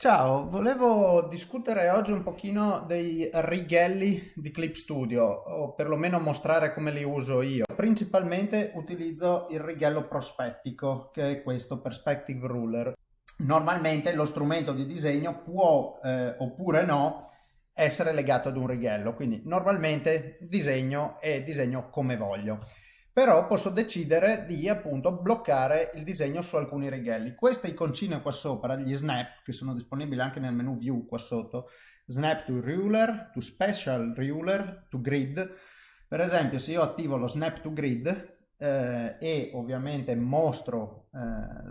Ciao, volevo discutere oggi un pochino dei righelli di Clip Studio, o perlomeno mostrare come li uso io. Principalmente utilizzo il righello prospettico, che è questo, Perspective Ruler. Normalmente lo strumento di disegno può, eh, oppure no, essere legato ad un righello, quindi normalmente disegno e disegno come voglio però posso decidere di appunto bloccare il disegno su alcuni righelli. Queste iconcine qua sopra, gli snap, che sono disponibili anche nel menu view qua sotto, snap to ruler, to special ruler, to grid. Per esempio se io attivo lo snap to grid eh, e ovviamente mostro eh,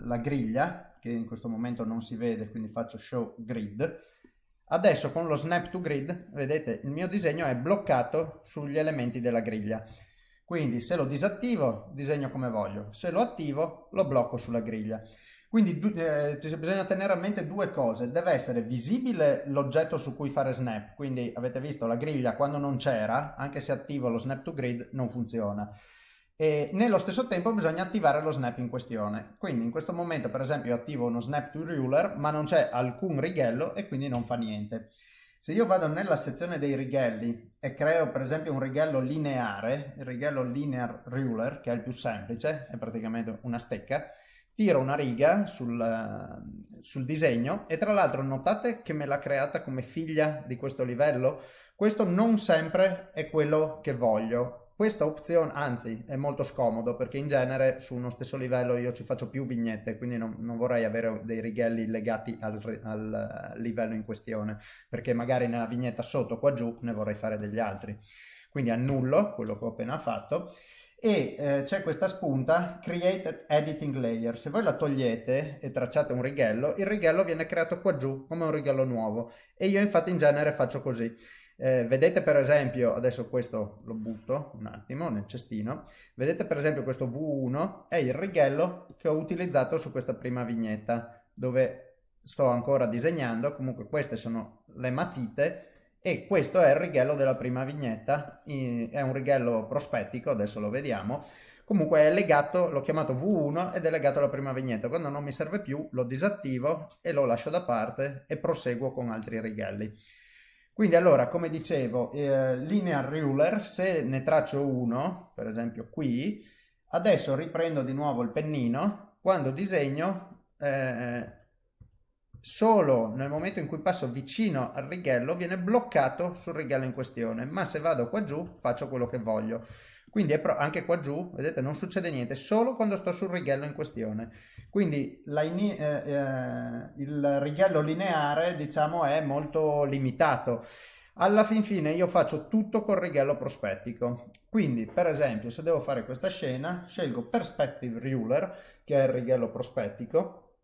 la griglia, che in questo momento non si vede, quindi faccio show grid, adesso con lo snap to grid, vedete, il mio disegno è bloccato sugli elementi della griglia. Quindi se lo disattivo, disegno come voglio. Se lo attivo, lo blocco sulla griglia. Quindi eh, bisogna tenere a mente due cose. Deve essere visibile l'oggetto su cui fare snap. Quindi avete visto la griglia quando non c'era, anche se attivo lo snap to grid, non funziona. E nello stesso tempo bisogna attivare lo snap in questione. Quindi in questo momento per esempio attivo uno snap to ruler, ma non c'è alcun righello e quindi non fa niente. Se io vado nella sezione dei righelli e creo per esempio un righello lineare, il righello linear ruler, che è il più semplice, è praticamente una stecca, tiro una riga sul, sul disegno e tra l'altro notate che me l'ha creata come figlia di questo livello. Questo non sempre è quello che voglio, questa opzione, anzi, è molto scomodo perché in genere su uno stesso livello io ci faccio più vignette, quindi non, non vorrei avere dei righelli legati al, al, livello in questione, perché magari nella vignetta sotto qua giù ne vorrei fare degli altri. Quindi annullo quello che ho appena fatto e eh, c'è questa spunta Create Editing Layer. Se voi la togliete e tracciate un righello, il righello viene creato qua giù come un righello nuovo e io infatti in genere faccio così. Eh, vedete per esempio, adesso questo lo butto un attimo nel cestino, vedete per esempio questo V1 è il righello che ho utilizzato su questa prima vignetta dove sto ancora disegnando, comunque queste sono le matite e questo è il righello della prima vignetta, è un righello prospettico, adesso lo vediamo, comunque è legato, l'ho chiamato V1 ed è legato alla prima vignetta, quando non mi serve più lo disattivo e lo lascio da parte e proseguo con altri righelli. Quindi allora, come dicevo, eh, linear ruler, se ne traccio uno, per esempio qui, adesso riprendo di nuovo il pennino, quando disegno, eh, solo nel momento in cui passo vicino al righello viene bloccato sul righello in questione, ma se vado qua giù faccio quello che voglio. Quindi anche qua giù, vedete, non succede niente, solo quando sto sul righello in questione. Quindi eh, eh, il righello lineare, diciamo, è molto limitato. Alla fin fine io faccio tutto col righello prospettico. Quindi, per esempio, se devo fare questa scena, scelgo Perspective Ruler, che è il righello prospettico.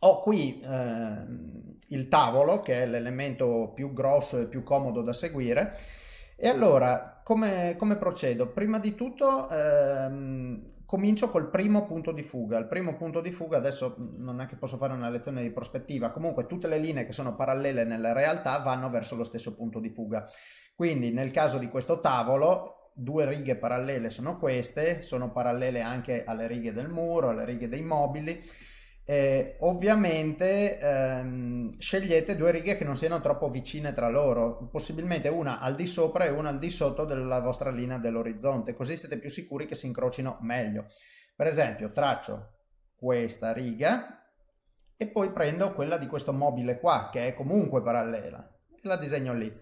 Ho qui eh, il tavolo, che è l'elemento più grosso e più comodo da seguire. E allora, come, come procedo? Prima di tutto ehm, comincio col primo punto di fuga. Il primo punto di fuga, adesso non è che posso fare una lezione di prospettiva, comunque tutte le linee che sono parallele nella realtà vanno verso lo stesso punto di fuga. Quindi nel caso di questo tavolo, due righe parallele sono queste, sono parallele anche alle righe del muro, alle righe dei mobili eh, ovviamente ehm, scegliete due righe che non siano troppo vicine tra loro, possibilmente una al di sopra e una al di sotto della vostra linea dell'orizzonte, così siete più sicuri che si incrocino meglio. Per esempio, traccio questa riga e poi prendo quella di questo mobile qua, che è comunque parallela, e la disegno lì.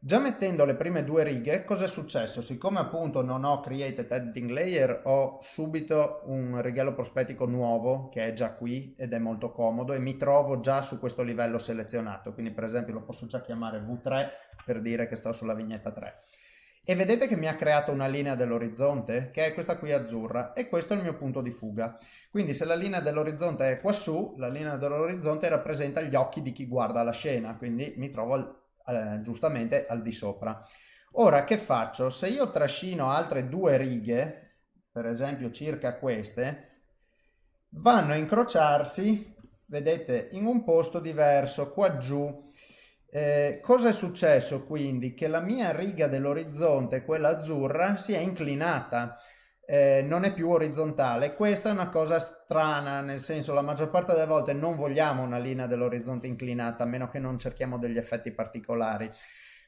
Già mettendo le prime due righe, cosa è successo? Siccome appunto non ho created editing layer, ho subito un righello prospettico nuovo che è già qui ed è molto comodo e mi trovo già su questo livello selezionato. Quindi per esempio lo posso già chiamare V3 per dire che sto sulla vignetta 3. E vedete che mi ha creato una linea dell'orizzonte, che è questa qui azzurra, e questo è il mio punto di fuga. Quindi se la linea dell'orizzonte è quassù, la linea dell'orizzonte rappresenta gli occhi di chi guarda la scena, quindi mi trovo eh, giustamente al di sopra. Ora che faccio? Se io trascino altre due righe, per esempio circa queste, vanno a incrociarsi, vedete, in un posto diverso, qua giù. Eh, cosa è successo quindi? Che la mia riga dell'orizzonte, quella azzurra, si è inclinata. Eh, non è più orizzontale. Questa è una cosa strana, nel senso la maggior parte delle volte non vogliamo una linea dell'orizzonte inclinata, a meno che non cerchiamo degli effetti particolari.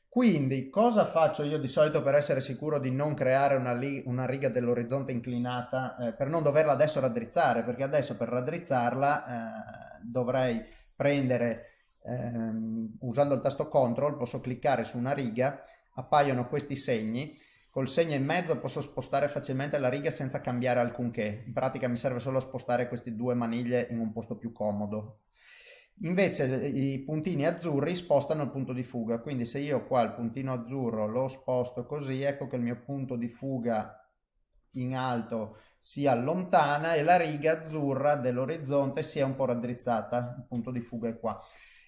Quindi cosa faccio io di solito per essere sicuro di non creare una, una riga dell'orizzonte inclinata, eh, per non doverla adesso raddrizzare, perché adesso per raddrizzarla eh, dovrei prendere, ehm, usando il tasto CTRL, posso cliccare su una riga, appaiono questi segni, Col segno in mezzo posso spostare facilmente la riga senza cambiare alcunché. In pratica mi serve solo spostare queste due maniglie in un posto più comodo. Invece i puntini azzurri spostano il punto di fuga, quindi se io qua il puntino azzurro lo sposto così, ecco che il mio punto di fuga in alto si allontana e la riga azzurra dell'orizzonte si è un po' raddrizzata, il punto di fuga è qua.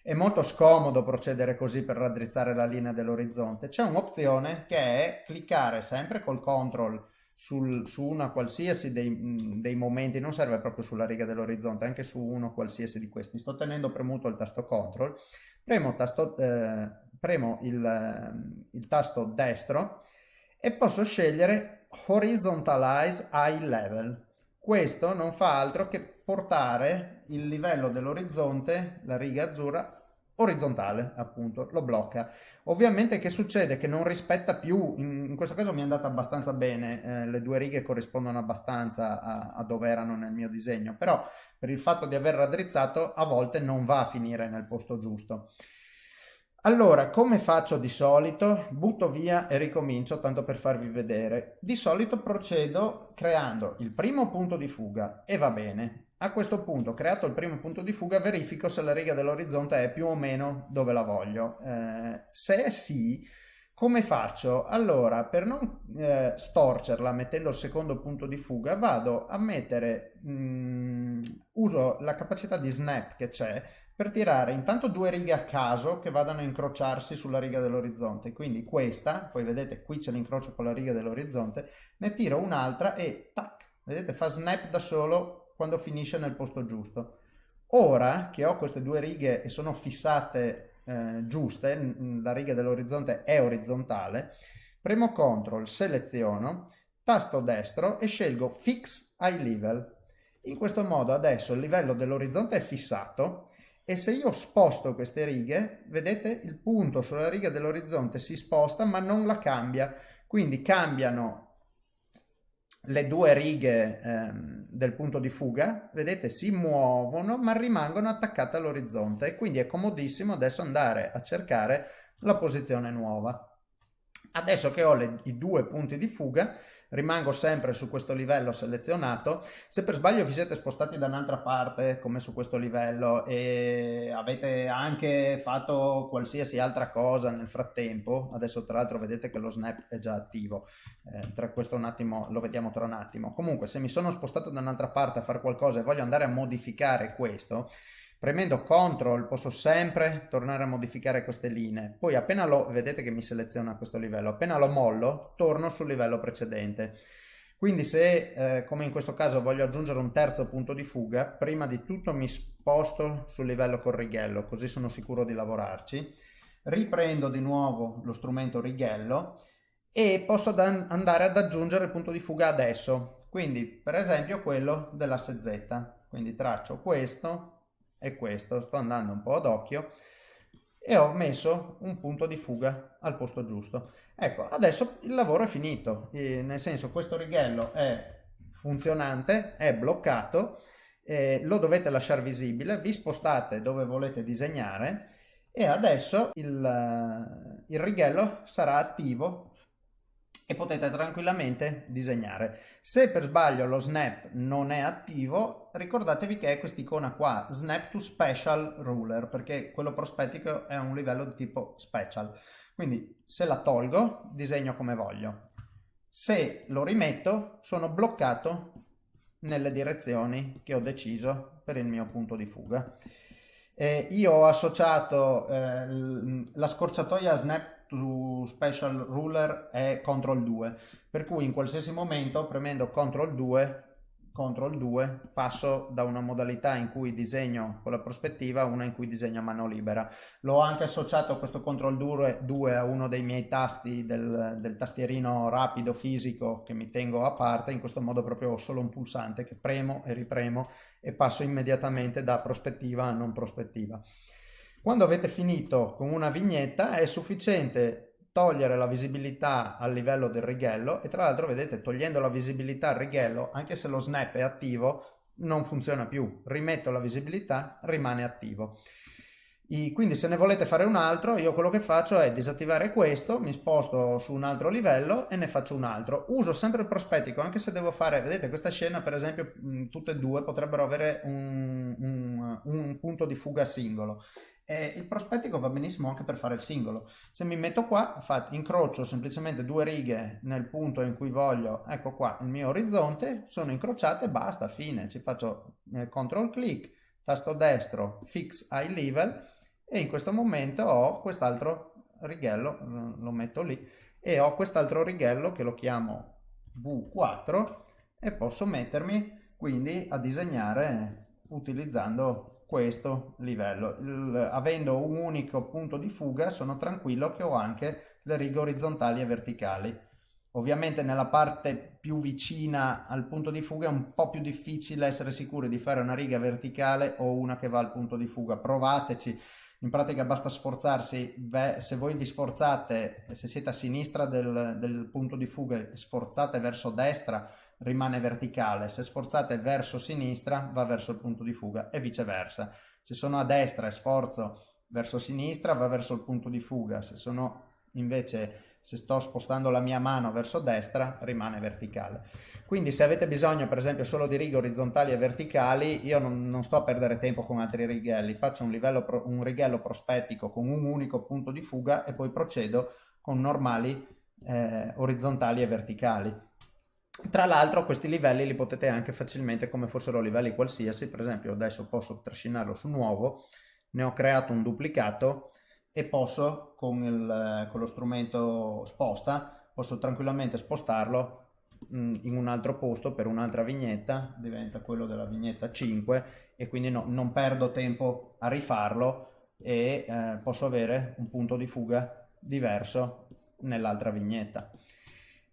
È molto scomodo procedere così per raddrizzare la linea dell'orizzonte. C'è un'opzione che è cliccare sempre col control sul, su una qualsiasi dei, dei, momenti, non serve proprio sulla riga dell'orizzonte, anche su uno qualsiasi di questi. Sto tenendo premuto il tasto control, premo, tasto, eh, premo il, il tasto destro e posso scegliere horizontalize eye level. Questo non fa altro che portare il livello dell'orizzonte, la riga azzurra, orizzontale, appunto, lo blocca. Ovviamente che succede? Che non rispetta più, in, questo caso mi è andata abbastanza bene, eh, le due righe corrispondono abbastanza a, a, dove erano nel mio disegno, però per il fatto di aver raddrizzato a volte non va a finire nel posto giusto. Allora, come faccio di solito? Butto via e ricomincio tanto per farvi vedere. Di solito procedo creando il primo punto di fuga e va bene. A questo punto, creato il primo punto di fuga, verifico se la riga dell'orizzonte è più o meno dove la voglio. Eh, se è sì, come faccio? Allora, per non eh, storcerla mettendo il secondo punto di fuga, vado a mettere, mh, mm, uso la capacità di snap che c'è per tirare intanto due righe a caso che vadano a incrociarsi sulla riga dell'orizzonte. Quindi questa, poi vedete qui c'è l'incrocio con la riga dell'orizzonte, ne tiro un'altra e tac, vedete fa snap da solo quando finisce nel posto giusto. Ora che ho queste due righe e sono fissate eh, giuste, la riga dell'orizzonte è orizzontale, premo CTRL, seleziono, tasto destro e scelgo Fix Eye Level. In questo modo adesso il livello dell'orizzonte è fissato e se io sposto queste righe, vedete il punto sulla riga dell'orizzonte si sposta ma non la cambia, quindi cambiano le due righe ehm, del punto di fuga, vedete, si muovono ma rimangono attaccate all'orizzonte e quindi è comodissimo adesso andare a cercare la posizione nuova. Adesso che ho le, i due punti di fuga, rimango sempre su questo livello selezionato. Se per sbaglio vi siete spostati da un'altra parte, come su questo livello, e avete anche fatto qualsiasi altra cosa nel frattempo, adesso tra l'altro vedete che lo snap è già attivo, eh, tra questo un attimo lo vediamo tra un attimo. Comunque, se mi sono spostato da un'altra parte a fare qualcosa e voglio andare a modificare questo, Premendo CTRL posso sempre tornare a modificare queste linee. Poi appena lo, vedete che mi seleziona questo livello, appena lo mollo torno sul livello precedente. Quindi se, eh, come in questo caso, voglio aggiungere un terzo punto di fuga, prima di tutto mi sposto sul livello con righello, così sono sicuro di lavorarci. Riprendo di nuovo lo strumento righello e posso andare ad aggiungere il punto di fuga adesso. Quindi, per esempio, quello dell'asse Z. Quindi traccio questo, è questo, sto andando un po' ad occhio e ho messo un punto di fuga al posto giusto. Ecco, adesso il lavoro è finito, eh, nel senso questo righello è funzionante, è bloccato, eh, lo dovete lasciare visibile, vi spostate dove volete disegnare e adesso il, il righello sarà attivo e potete tranquillamente disegnare. Se per sbaglio lo snap non è attivo, ricordatevi che è quest'icona qua, snap to special ruler, perché quello prospettico è un livello di tipo special. Quindi se la tolgo, disegno come voglio. Se lo rimetto, sono bloccato nelle direzioni che ho deciso per il mio punto di fuga. Eh, io ho associato eh, la scorciatoia snap special ruler è CTRL 2 per cui in qualsiasi momento premendo CTRL 2 CTRL 2 passo da una modalità in cui disegno con la prospettiva a una in cui disegno a mano libera. L'ho anche associato questo CTRL 2 a uno dei miei tasti del, del, tastierino rapido fisico che mi tengo a parte, in questo modo proprio ho solo un pulsante che premo e ripremo e passo immediatamente da prospettiva a non prospettiva. Quando avete finito con una vignetta è sufficiente togliere la visibilità al livello del righello e tra l'altro vedete togliendo la visibilità al righello anche se lo snap è attivo non funziona più. Rimetto la visibilità rimane attivo Quindi se ne volete fare un altro io quello che faccio è disattivare questo mi sposto su un altro livello e ne faccio un altro uso sempre il prospettico anche se devo fare vedete questa scena per esempio tutte e due potrebbero avere un, un, un punto di fuga singolo e il prospettico va benissimo anche per fare il singolo. Se mi metto qua, incrocio semplicemente due righe nel punto in cui voglio, ecco qua il mio orizzonte, sono incrociate, basta, fine. Ci faccio eh, CTRL clic, tasto destro, fix eye level e in questo momento ho quest'altro righello, lo metto lì, e ho quest'altro righello che lo chiamo V4 e posso mettermi quindi a disegnare utilizzando questo livello. Il, avendo un unico punto di fuga sono tranquillo che ho anche le righe orizzontali e verticali. Ovviamente nella parte più vicina al punto di fuga è un po' più difficile essere sicuri di fare una riga verticale o una che va al punto di fuga. Provateci, in pratica basta sforzarsi, se voi vi sforzate, se siete a sinistra del, del punto di fuga e sforzate verso destra, rimane verticale, se sforzate verso sinistra va verso il punto di fuga e viceversa. Se sono a destra e sforzo verso sinistra va verso il punto di fuga, se sono invece se sto spostando la mia mano verso destra rimane verticale. Quindi se avete bisogno per esempio solo di righe orizzontali e verticali, io non, non sto a perdere tempo con altri righelli, faccio un, livello, un righello prospettico con un unico punto di fuga e poi procedo con normali eh, orizzontali e verticali. Tra l'altro questi livelli li potete anche facilmente come fossero livelli qualsiasi, per esempio adesso posso trascinarlo su nuovo, ne ho creato un duplicato e posso con, il, con lo strumento sposta, posso tranquillamente spostarlo mm, in un altro posto per un'altra vignetta, diventa quello della vignetta 5 e quindi no, non perdo tempo a rifarlo e eh, posso avere un punto di fuga diverso nell'altra vignetta.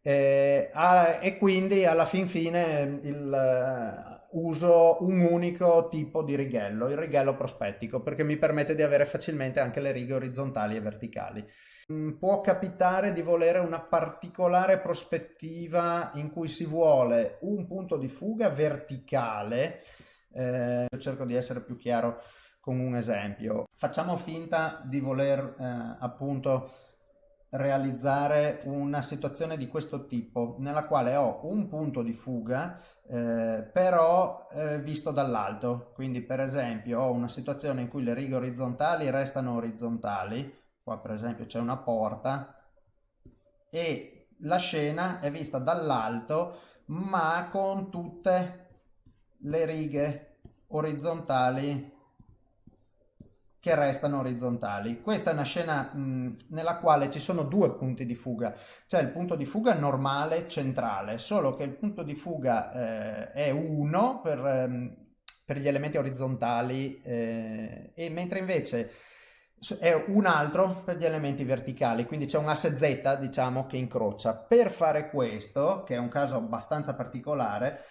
Eh, ah, e quindi alla fin fine il, uso un unico tipo di righello, il righello prospettico, perché mi permette di avere facilmente anche le righe orizzontali e verticali. Mm, può capitare di volere una particolare prospettiva in cui si vuole un punto di fuga verticale. Eh, cerco di essere più chiaro con un esempio. Facciamo finta di voler eh, appunto realizzare una situazione di questo tipo nella quale ho un punto di fuga eh, però eh, visto dall'alto. Quindi per esempio ho una situazione in cui le righe orizzontali restano orizzontali. Qua per esempio c'è una porta e la scena è vista dall'alto ma con tutte le righe orizzontali che restano orizzontali. Questa è una scena mh, nella quale ci sono due punti di fuga, c'è il punto di fuga normale centrale, solo che il punto di fuga eh, è uno per, ehm, per, gli elementi orizzontali eh, e mentre invece è un altro per gli elementi verticali, quindi c'è un asse Z diciamo che incrocia. Per fare questo, che è un caso abbastanza particolare,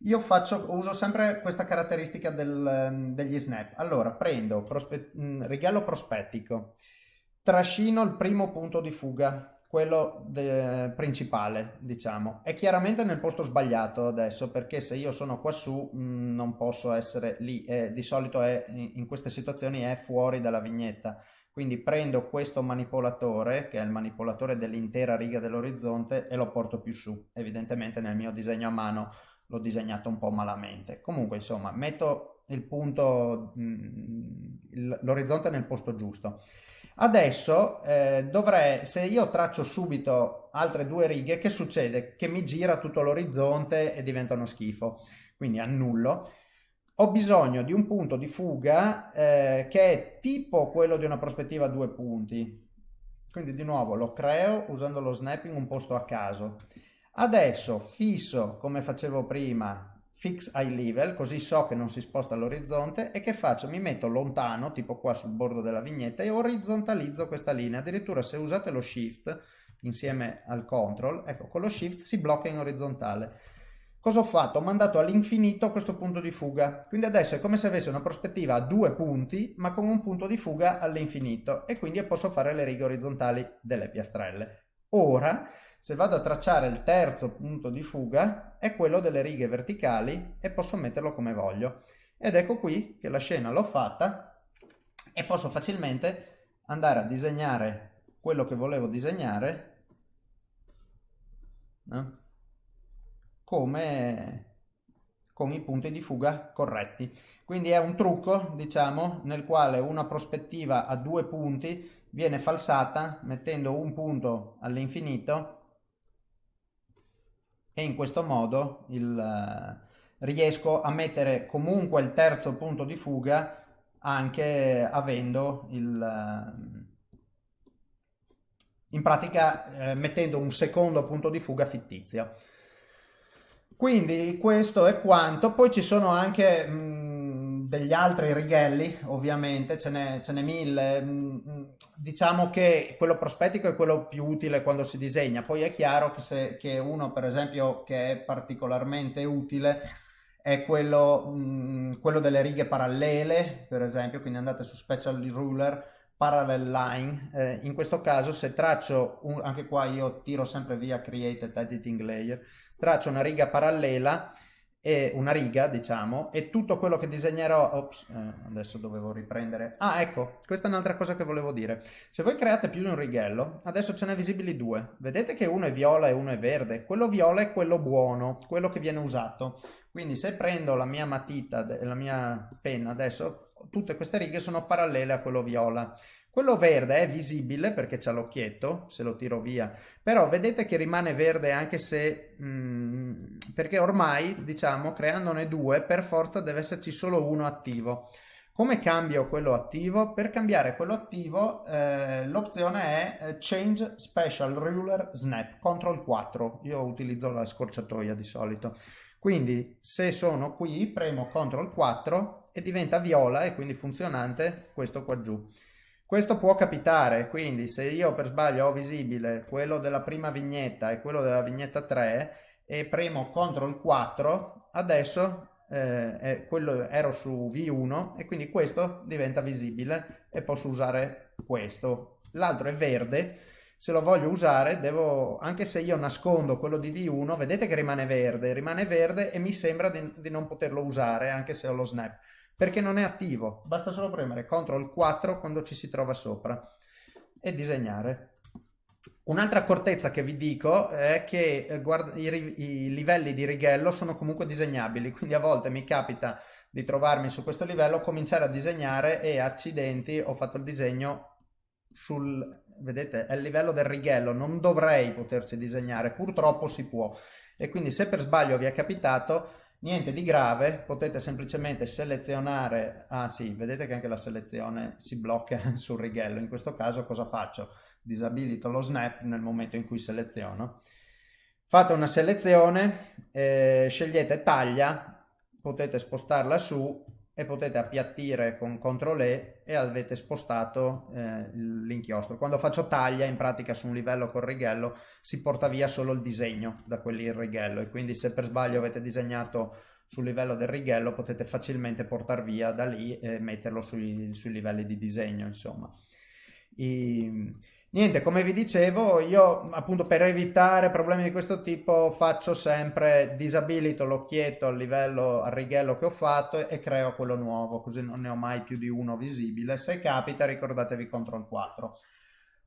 io faccio, uso sempre questa caratteristica del, ehm, degli snap. Allora, prendo prospe, mm, righello prospettico, trascino il primo punto di fuga, quello principale, diciamo. È chiaramente nel posto sbagliato adesso, perché se io sono qua su mh, mm, non posso essere lì. Eh, di solito è, in queste situazioni è fuori dalla vignetta. Quindi prendo questo manipolatore, che è il manipolatore dell'intera riga dell'orizzonte, e lo porto più su. Evidentemente nel mio disegno a mano l'ho disegnato un po' malamente. Comunque, insomma, metto il punto, mm, l'orizzonte nel posto giusto. Adesso eh, dovrei, se io traccio subito altre due righe, che succede? Che mi gira tutto l'orizzonte e diventa uno schifo, quindi annullo. Ho bisogno di un punto di fuga eh, che è tipo quello di una prospettiva a due punti. Quindi di nuovo lo creo usando lo snapping un posto a caso. Adesso fisso, come facevo prima, fix eye level, così so che non si sposta all'orizzonte e che faccio? Mi metto lontano, tipo qua sul bordo della vignetta e orizzontalizzo questa linea. Addirittura se usate lo shift insieme al control, ecco con lo shift si blocca in orizzontale. Cosa ho fatto? Ho mandato all'infinito questo punto di fuga. Quindi adesso è come se avessi una prospettiva a due punti, ma con un punto di fuga all'infinito. E quindi posso fare le righe orizzontali delle piastrelle. Ora, se vado a tracciare il terzo punto di fuga, è quello delle righe verticali e posso metterlo come voglio. Ed ecco qui che la scena l'ho fatta e posso facilmente andare a disegnare quello che volevo disegnare. No? come con i punti di fuga corretti. Quindi è un trucco, diciamo, nel quale una prospettiva a due punti viene falsata mettendo un punto all'infinito e in questo modo il, eh, riesco a mettere comunque il terzo punto di fuga anche avendo il eh, in pratica eh, mettendo un secondo punto di fuga fittizio. Quindi questo è quanto, poi ci sono anche mh, degli altri righelli, ovviamente, ce n'è, ce n'è mille. Mh, diciamo che quello prospettico è quello più utile quando si disegna, poi è chiaro che, se, che uno, per esempio, che è particolarmente utile è quello, mh, quello delle righe parallele, per esempio, quindi andate su Special Ruler, Parallel Line. Eh, in questo caso se traccio, un, anche qua io tiro sempre via Created Editing Layer, traccio una riga parallela e una riga diciamo e tutto quello che disegnerò ops, eh, adesso dovevo riprendere. Ah ecco questa è un'altra cosa che volevo dire. Se voi create più di un righello adesso ce ne visibili due. Vedete che uno è viola e uno è verde. Quello viola è quello buono quello che viene usato. Quindi se prendo la mia matita la mia penna adesso tutte queste righe sono parallele a quello viola quello verde è visibile perché c'è l'occhietto, se lo tiro via, però vedete che rimane verde anche se... Mh, mm, perché ormai, diciamo, creandone due, per forza deve esserci solo uno attivo. Come cambio quello attivo? Per cambiare quello attivo eh, l'opzione è eh, Change Special Ruler Snap, CTRL 4. Io utilizzo la scorciatoia di solito. Quindi se sono qui premo CTRL 4 e diventa viola e quindi funzionante questo qua giù. Questo può capitare, quindi se io per sbaglio ho visibile quello della prima vignetta e quello della vignetta 3 e premo CTRL 4, adesso eh, quello, ero su V1 e quindi questo diventa visibile e posso usare questo. L'altro è verde, se lo voglio usare devo, anche se io nascondo quello di V1, vedete che rimane verde, rimane verde e mi sembra di, di non poterlo usare anche se ho lo snap perché non è attivo. Basta solo premere CTRL 4 quando ci si trova sopra e disegnare. Un'altra accortezza che vi dico è che eh, guarda, i, i, livelli di righello sono comunque disegnabili, quindi a volte mi capita di trovarmi su questo livello, cominciare a disegnare e accidenti ho fatto il disegno sul, vedete, è il livello del righello, non dovrei poterci disegnare, purtroppo si può. E quindi se per sbaglio vi è capitato, Niente di grave, potete semplicemente selezionare, ah sì, vedete che anche la selezione si blocca sul righello, in questo caso cosa faccio? Disabilito lo snap nel momento in cui seleziono. Fate una selezione, eh, scegliete taglia, potete spostarla su e potete appiattire con CTRL E e avete spostato eh, l'inchiostro. Quando faccio taglia, in pratica su un livello col righello, si porta via solo il disegno da quelli il righello e quindi se per sbaglio avete disegnato sul livello del righello potete facilmente portare via da lì e metterlo sui, sui livelli di disegno, insomma. I, Niente, come vi dicevo, io appunto per evitare problemi di questo tipo faccio sempre disabilito l'occhietto al livello, al righello che ho fatto e creo quello nuovo, così non ne ho mai più di uno visibile. Se capita ricordatevi CTRL 4.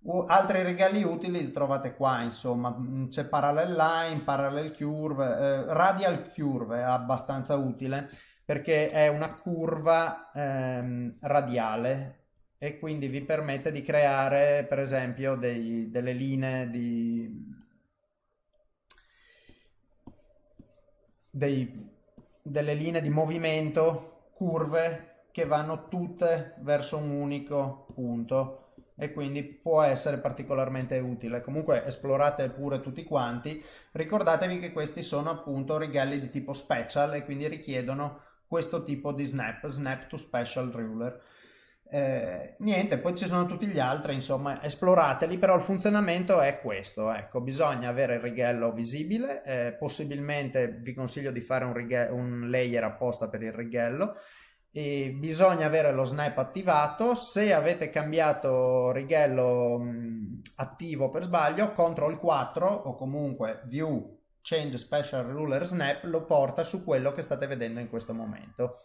Uh, altri righelli utili li trovate qua, insomma, mm, c'è Parallel Line, Parallel Curve, eh, Radial Curve è abbastanza utile perché è una curva ehm, radiale e quindi vi permette di creare per esempio dei, delle linee di dei, delle linee di movimento curve che vanno tutte verso un unico punto e quindi può essere particolarmente utile. Comunque esplorate pure tutti quanti. Ricordatevi che questi sono appunto righelli di tipo special e quindi richiedono questo tipo di snap, snap to special ruler. Eh, niente, poi ci sono tutti gli altri, insomma, esplorateli, però il funzionamento è questo, ecco, bisogna avere il righello visibile, eh, possibilmente vi consiglio di fare un, righe- un layer apposta per il righello, e bisogna avere lo snap attivato, se avete cambiato righello mh, attivo per sbaglio, CTRL 4 o comunque View Change Special Ruler Snap lo porta su quello che state vedendo in questo momento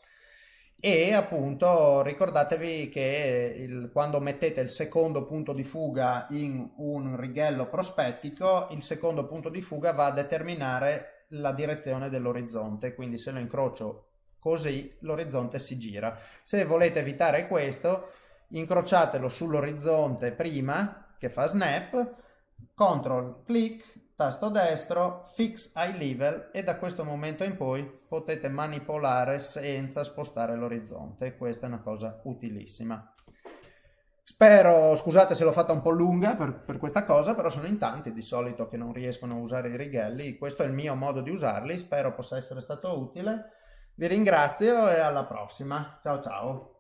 e appunto ricordatevi che il, quando mettete il secondo punto di fuga in un righello prospettico, il secondo punto di fuga va a determinare la direzione dell'orizzonte, quindi se lo incrocio così l'orizzonte si gira. Se volete evitare questo, incrociatelo sull'orizzonte prima che fa snap, CTRL clic tasto destro, fix eye level e da questo momento in poi potete manipolare senza spostare l'orizzonte. Questa è una cosa utilissima. Spero, scusate se l'ho fatta un po' lunga per, per, questa cosa, però sono in tanti di solito che non riescono a usare i righelli. Questo è il mio modo di usarli, spero possa essere stato utile. Vi ringrazio e alla prossima. Ciao ciao.